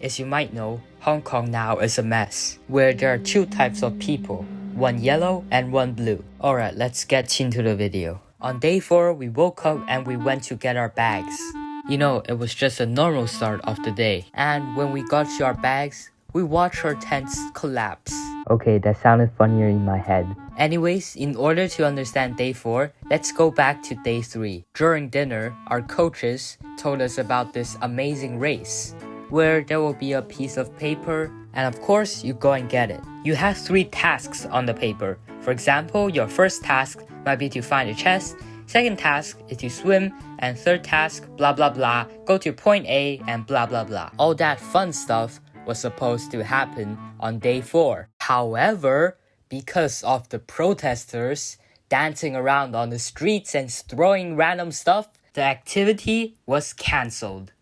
As you might know, Hong Kong now is a mess, where there are two types of people, one yellow and one blue. Alright, let's get into the video. On day 4, we woke up and we went to get our bags. You know, it was just a normal start of the day. And when we got to our bags, we watched our tents collapse. Okay, that sounded funnier in my head. Anyways, in order to understand day 4, let's go back to day 3. During dinner, our coaches told us about this amazing race where there will be a piece of paper and of course you go and get it. You have three tasks on the paper. For example, your first task might be to find a chest, second task is to swim, and third task, blah blah blah, go to point A and blah blah blah. All that fun stuff was supposed to happen on day 4. However, because of the protesters dancing around on the streets and throwing random stuff, the activity was cancelled.